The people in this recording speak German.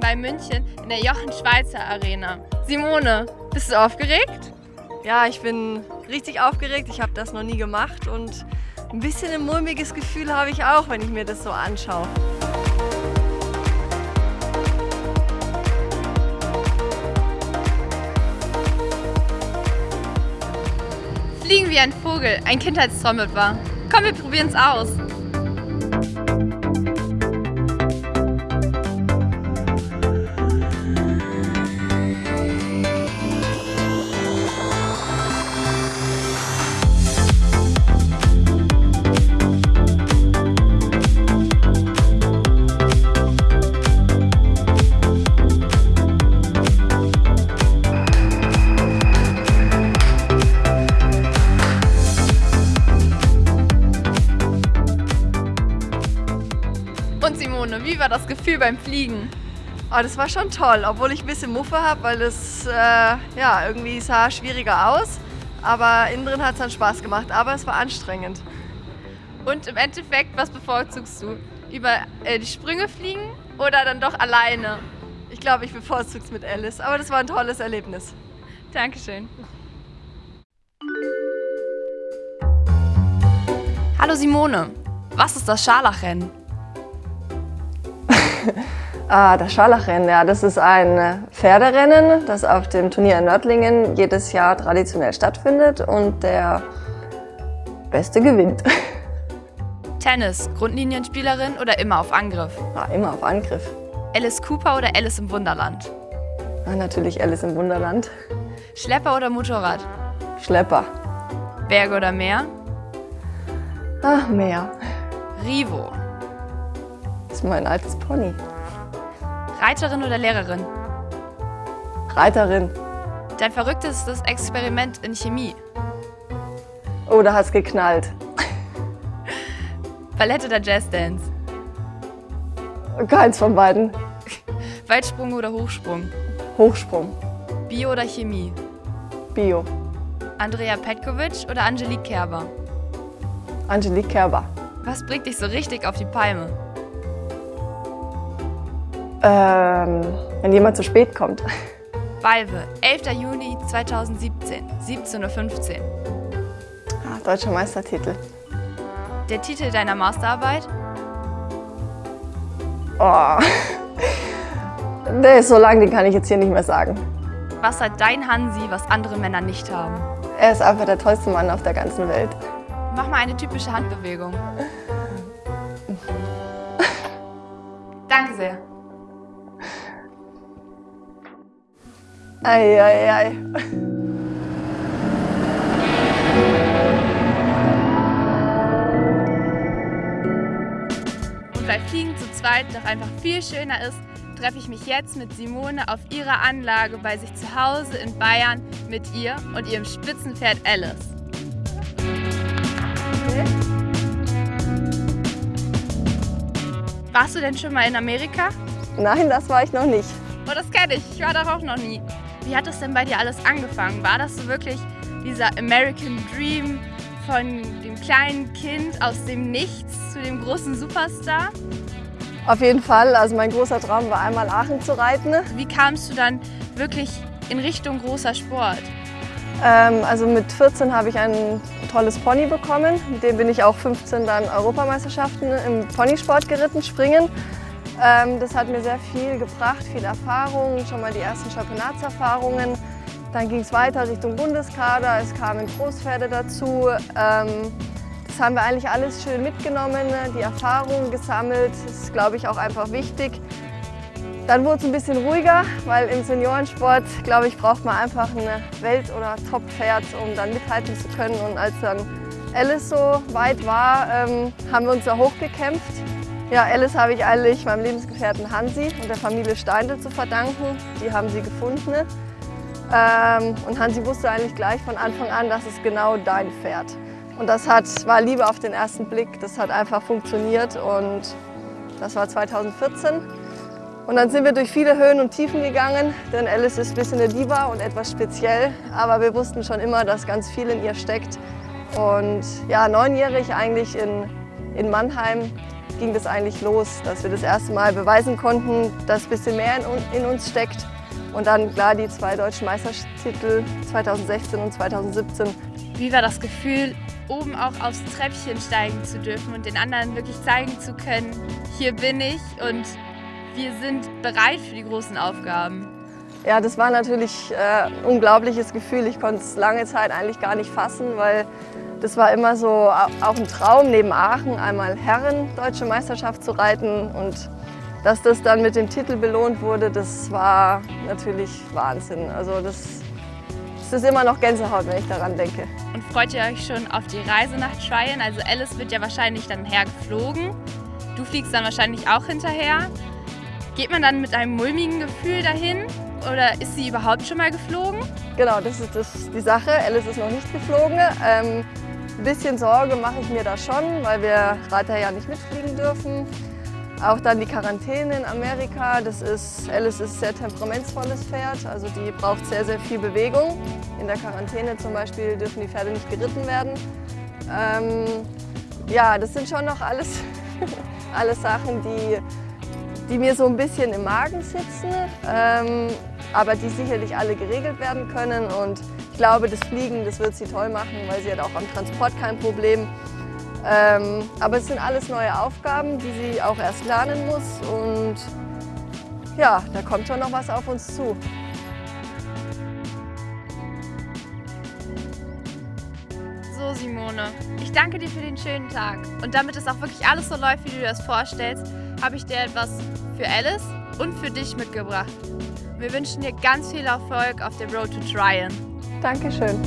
bei München in der Jochen Schweizer Arena. Simone, bist du aufgeregt? Ja, ich bin richtig aufgeregt. Ich habe das noch nie gemacht und ein bisschen ein mulmiges Gefühl habe ich auch, wenn ich mir das so anschaue. Fliegen wie ein Vogel, ein Kindheitstraum war. Komm, wir probieren es aus. Und Simone, wie war das Gefühl beim Fliegen? Oh, das war schon toll, obwohl ich ein bisschen Muffe habe, weil das äh, ja, irgendwie sah schwieriger aus. Aber innen drin hat es dann Spaß gemacht, aber es war anstrengend. Und im Endeffekt, was bevorzugst du? Über äh, die Sprünge fliegen oder dann doch alleine? Ich glaube, ich bevorzuge es mit Alice, aber das war ein tolles Erlebnis. Dankeschön. Hallo Simone, was ist das Scharlachrennen? Ah, das Scharlachrennen, ja, das ist ein Pferderennen, das auf dem Turnier in Nördlingen jedes Jahr traditionell stattfindet und der Beste gewinnt. Tennis, Grundlinienspielerin oder immer auf Angriff? Ah, immer auf Angriff. Alice Cooper oder Alice im Wunderland? Ah, natürlich Alice im Wunderland. Schlepper oder Motorrad? Schlepper. Berge oder Meer? Ach, Meer. Rivo. Das ist mein altes Pony. Reiterin oder Lehrerin? Reiterin. Dein verrücktestes Experiment in Chemie? Oh, da hat's geknallt. Ballett oder Jazzdance? Keins von beiden. Weitsprung oder Hochsprung? Hochsprung. Bio oder Chemie? Bio. Andrea Petkovic oder Angelique Kerber? Angelique Kerber. Was bringt dich so richtig auf die Palme? Ähm, wenn jemand zu spät kommt. Valve, 11. Juni 2017, 17.15 Uhr. Ah, deutscher Meistertitel. Der Titel deiner Masterarbeit? Oh. Der ist so lang, den kann ich jetzt hier nicht mehr sagen. Was hat dein Hansi, was andere Männer nicht haben? Er ist einfach der tollste Mann auf der ganzen Welt. Mach mal eine typische Handbewegung. Danke sehr. Ei, ei, ei. Und weil Fliegen zu zweit doch einfach viel schöner ist, treffe ich mich jetzt mit Simone auf ihrer Anlage bei sich zu Hause in Bayern mit ihr und ihrem Spitzenpferd Alice. Warst du denn schon mal in Amerika? Nein, das war ich noch nicht. Oh, das kenne ich. Ich war da auch noch nie. Wie hat es denn bei dir alles angefangen? War das so wirklich dieser American Dream von dem kleinen Kind aus dem Nichts zu dem großen Superstar? Auf jeden Fall. Also mein großer Traum war einmal Aachen zu reiten. Wie kamst du dann wirklich in Richtung großer Sport? Ähm, also mit 14 habe ich ein tolles Pony bekommen. Mit dem bin ich auch 15 dann Europameisterschaften im Ponysport geritten, springen. Ähm, das hat mir sehr viel gebracht, viel Erfahrung, schon mal die ersten Championatserfahrungen. Dann ging es weiter Richtung Bundeskader, es kamen Großpferde dazu. Ähm, das haben wir eigentlich alles schön mitgenommen, die Erfahrung gesammelt. Das ist, glaube ich, auch einfach wichtig. Dann wurde es ein bisschen ruhiger, weil im Seniorensport, glaube ich, braucht man einfach ein Welt- oder Top-Pferd, um dann mithalten zu können. Und als dann Alice so weit war, ähm, haben wir uns da hochgekämpft. Ja, Alice habe ich eigentlich meinem Lebensgefährten Hansi und der Familie Steindl zu verdanken. Die haben sie gefunden. Ähm, und Hansi wusste eigentlich gleich von Anfang an, das ist genau dein Pferd. Und das hat, war Liebe auf den ersten Blick. Das hat einfach funktioniert und das war 2014. Und dann sind wir durch viele Höhen und Tiefen gegangen, denn Alice ist ein bisschen eine Diva und etwas speziell. Aber wir wussten schon immer, dass ganz viel in ihr steckt. Und ja, neunjährig eigentlich in, in Mannheim ging das eigentlich los, dass wir das erste Mal beweisen konnten, dass ein bisschen mehr in, uns steckt. Und dann klar die zwei deutschen Meistertitel 2016 und 2017. Wie war das Gefühl, oben auch aufs Treppchen steigen zu dürfen und den anderen wirklich zeigen zu können, hier bin ich und wir sind bereit für die großen Aufgaben? Ja, das war natürlich äh, ein unglaubliches Gefühl. Ich konnte es lange Zeit eigentlich gar nicht fassen, weil das war immer so auch ein Traum, neben Aachen einmal Herren Deutsche Meisterschaft zu reiten. Und dass das dann mit dem Titel belohnt wurde, das war natürlich Wahnsinn. Also das, das ist immer noch Gänsehaut, wenn ich daran denke. Und freut ihr euch schon auf die Reise nach Tryon? Also Alice wird ja wahrscheinlich dann hergeflogen. Du fliegst dann wahrscheinlich auch hinterher. Geht man dann mit einem mulmigen Gefühl dahin oder ist sie überhaupt schon mal geflogen? Genau, das ist das, die Sache. Alice ist noch nicht geflogen. Ähm, ein bisschen Sorge mache ich mir da schon, weil wir Reiter ja nicht mitfliegen dürfen. Auch dann die Quarantäne in Amerika. Das ist, Alice ist ein sehr temperamentsvolles Pferd, also die braucht sehr, sehr viel Bewegung. In der Quarantäne zum Beispiel dürfen die Pferde nicht geritten werden. Ähm, ja, das sind schon noch alles, alles Sachen, die, die mir so ein bisschen im Magen sitzen, ähm, aber die sicherlich alle geregelt werden können. Und glaube, das Fliegen, das wird sie toll machen, weil sie hat auch am Transport kein Problem. Ähm, aber es sind alles neue Aufgaben, die sie auch erst lernen muss und ja, da kommt schon noch was auf uns zu. So Simone, ich danke dir für den schönen Tag und damit es auch wirklich alles so läuft, wie du dir das vorstellst, habe ich dir etwas für Alice und für dich mitgebracht. Wir wünschen dir ganz viel Erfolg auf der Road to Tryon. Dankeschön.